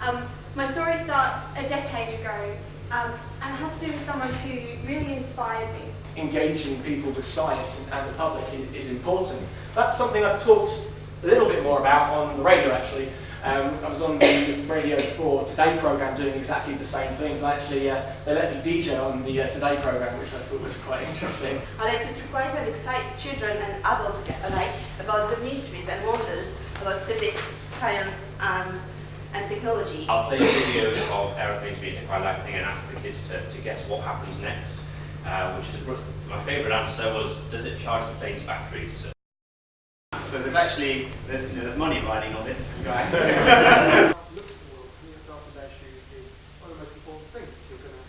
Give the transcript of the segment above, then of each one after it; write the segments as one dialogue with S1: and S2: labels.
S1: Um, my story starts a decade ago um, and has to do with someone who really inspired me.
S2: Engaging people with science and, and the public is, is important. That's something I've talked a little bit more about on the radio actually. Um, I was on the Radio 4 Today programme doing exactly the same things. I actually, uh, they let me DJ on the uh, Today programme, which I thought was quite interesting.
S3: I like to surprise and excite children and adults alike about the mysteries and wonders about physics, science, and, and technology.
S4: I'll play videos of aeroplanes being hit by lightning and ask the kids to, to guess what happens next. Uh, which is my favourite answer was, does it charge the plane's batteries?
S5: So there's actually there's you know, there's money riding on this, guys.
S6: look at the world, put yourself in their shoes is one of the most important things if you're going to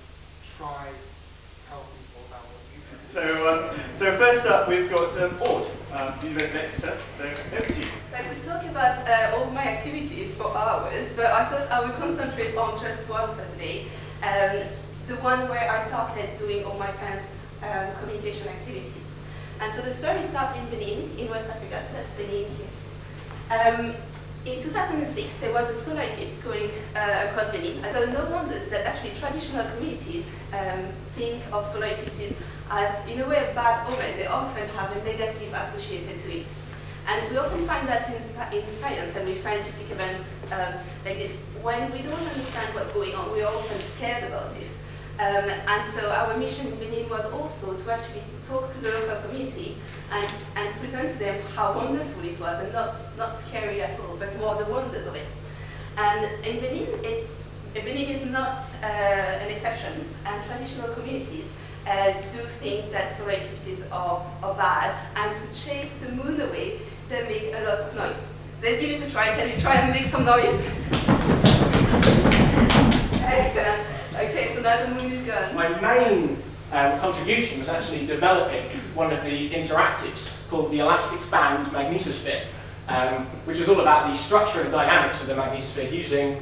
S6: try to tell people about what you do.
S5: so um, so first up we've got um, Aude, um, University of Exeter. So over to you.
S3: I could talk about uh, all my activities for hours, but I thought I would concentrate on just one for today. Um, the one where I started doing all my science um, communication activities. And so the story starts in Benin, in West Africa, so that's Benin here. Um, in 2006, there was a solar eclipse going uh, across Benin. And so no wonders that actually traditional communities um, think of solar eclipses as, in a way, a bad omen. They often have a negative associated to it. And we often find that in, in science and with scientific events um, like this. When we don't understand what's going on, we're often scared about it. Um, and so our mission in Benin was also to actually talk to the local community and, and present to them how wonderful it was and not, not scary at all, but more the wonders of it. And in Benin, it's, Benin is not uh, an exception, and traditional communities uh, do think that solar eclipses are, are bad, and to chase the moon away, they make a lot of noise. Let's give it a try. Can you try and make some noise? Excellent. Okay, so now the moon is gone.
S2: My main um, contribution was actually developing one of the interactives called the Elastic Band Magnetosphere, um, which was all about the structure and dynamics of the magnetosphere using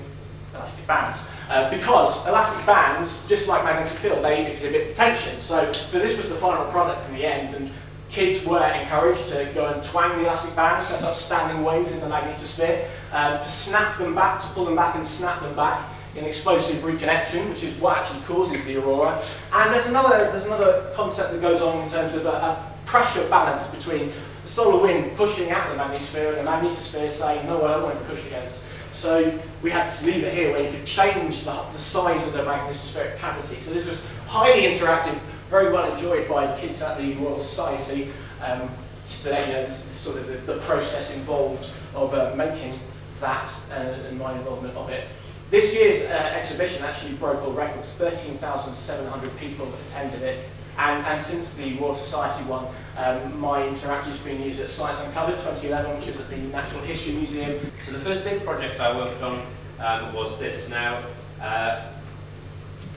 S2: elastic bands. Uh, because elastic bands, just like magnetic field, they exhibit tension. So, so this was the final product in the end, and kids were encouraged to go and twang the elastic bands, set up standing waves in the magnetosphere, um, to snap them back, to pull them back and snap them back, in explosive reconnection, which is what actually causes the aurora. And there's another, there's another concept that goes on in terms of a, a pressure balance between the solar wind pushing at the magnetosphere and the magnetosphere saying, no, I don't want to push against. So we had to leave it here where you could change the, the size of the magnetospheric cavity. So this was highly interactive, very well enjoyed by kids at the Royal Society. Um, just to let you know, sort of the, the process involved of uh, making that uh, and my involvement of it. This year's uh, exhibition actually broke all records. 13,700 people attended it. And, and since the Royal Society one, um, my interactive's been used at Science Uncovered 2011, which is at the Natural History Museum.
S4: So the first big project I worked on um, was this. Now, uh,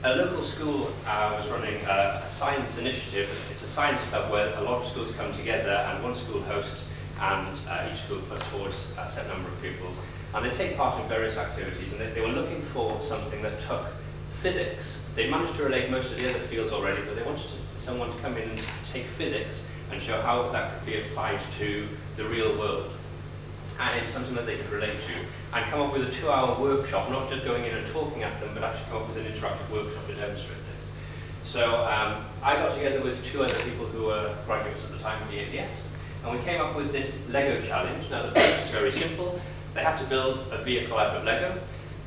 S4: a local school uh, was running a, a science initiative. It's, it's a science club where a lot of schools come together and one school hosts and uh, each school puts forward a set number of pupils. And they take part in various activities, and they, they were looking for something that took physics. They managed to relate most of the other fields already, but they wanted to, someone to come in and take physics and show how that could be applied to the real world. And it's something that they could relate to. And come up with a two-hour workshop, not just going in and talking at them, but actually come up with an interactive workshop to demonstrate this. So um, I got together with two other people who were graduates at the time of the ADS, and we came up with this Lego challenge. Now the process is very simple. They had to build a vehicle out of Lego,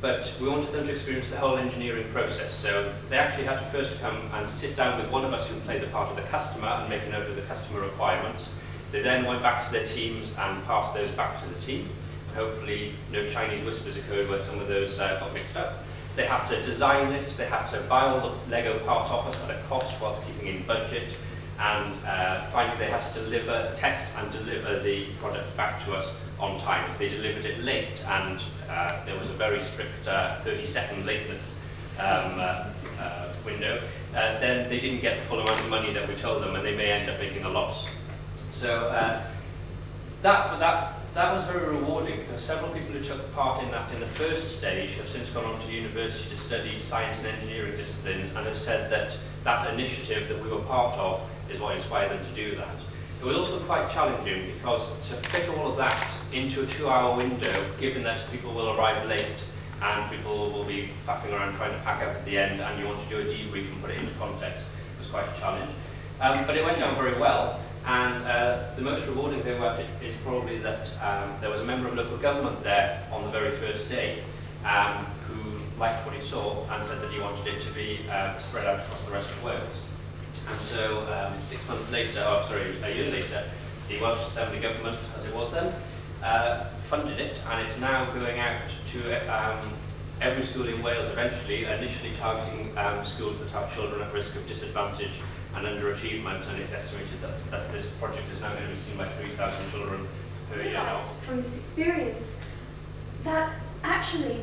S4: but we wanted them to experience the whole engineering process. So they actually had to first come and sit down with one of us who played the part of the customer and make a note of the customer requirements. They then went back to their teams and passed those back to the team. And hopefully no Chinese whispers occurred where some of those uh, got mixed up. They had to design it, they had to buy all the Lego parts off us at a cost whilst keeping in budget, and uh, finally they had to deliver, test and deliver the product back to us on time. If they delivered it late and uh, there was a very strict uh, 30 second lateness um, uh, uh, window, uh, then they didn't get the full amount of money that we told them and they may end up making a loss. So uh, that, that, that was very rewarding because several people who took part in that in the first stage have since gone on to university to study science and engineering disciplines and have said that that initiative that we were part of is what inspired them to do that. It was also quite challenging because to fit all of that into a two-hour window, given that people will arrive late and people will be faffing around trying to pack up at the end and you want to do a debrief and put it into context, was quite a challenge. Um, but it went down very well and uh, the most rewarding thing about it is probably that um, there was a member of local government there on the very first day um, who liked what he saw and said that he wanted it to be uh, spread out across the rest of Wales. And so um, six months later, or sorry, a year later, the Welsh Assembly Government, as it was then, uh, funded it and it's now going out to um, every school in Wales eventually, initially targeting um, schools that have children at risk of disadvantage and underachievement and it's estimated that, that this project is now going to be seen by 3,000 children per year now.
S1: from this experience. That actually,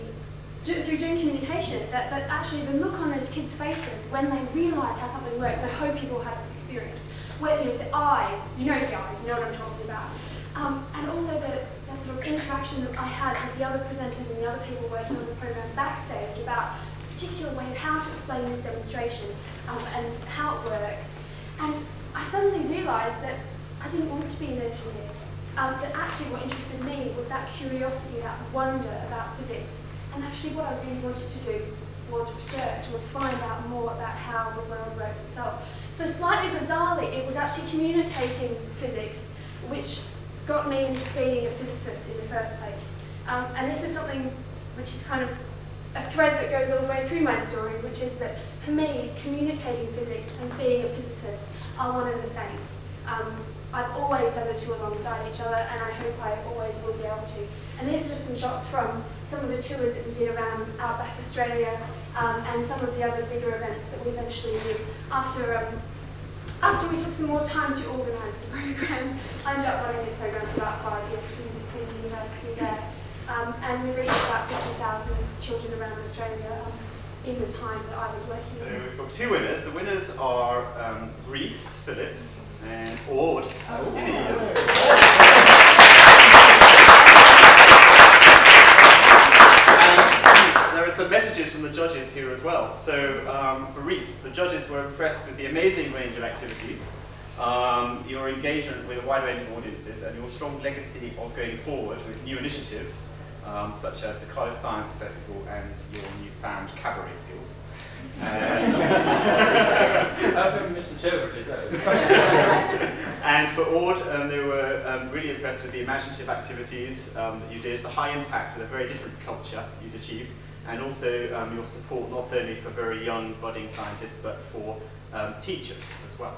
S1: through doing communication, that, that actually the look on those kids' faces when they realise how something works, I hope all had this experience, where you know, the eyes, you know the eyes, you know what I'm talking about, um, and also the, the sort of interaction that I had with the other presenters and the other people working on the programme backstage about a particular way of how to explain this demonstration um, and how it works. And I suddenly realised that I didn't want to be an engineer. Um, that actually what interested me was that curiosity, that wonder about physics. And actually what I really wanted to do was research, was find out more about how the world works itself. So slightly bizarrely, it was actually communicating physics which got me into being a physicist in the first place. Um, and this is something which is kind of a thread that goes all the way through my story, which is that for me, communicating physics and being a physicist are one and the same. Um, I've always done the two alongside each other, and I hope I always will be able to. And these are just some shots from some of the tours that we did around Outback Australia, um, and some of the other bigger events that we eventually did after um, after we took some more time to organise the programme. I ended up running this programme for about five years from from the university there, um, and we reached about 50,000 children around Australia um, in the time that I was working.
S5: So
S1: in.
S5: we've got two winners. The winners are um, Rhys Phillips and Aude. And the judges here as well. So um, for Rhys, the judges were impressed with the amazing range of activities, um, your engagement with a wide range of audiences, and your strong legacy of going forward with new initiatives, um, such as the Cardiff Science Festival and your newfound cabaret skills. And
S4: I've misinterpreted those.
S5: And for Aude, um, they were um, really impressed with the imaginative activities um, that you did, the high impact with a very different culture you'd achieved, and also um, your support not only for very young budding scientists, but for um, teachers as well.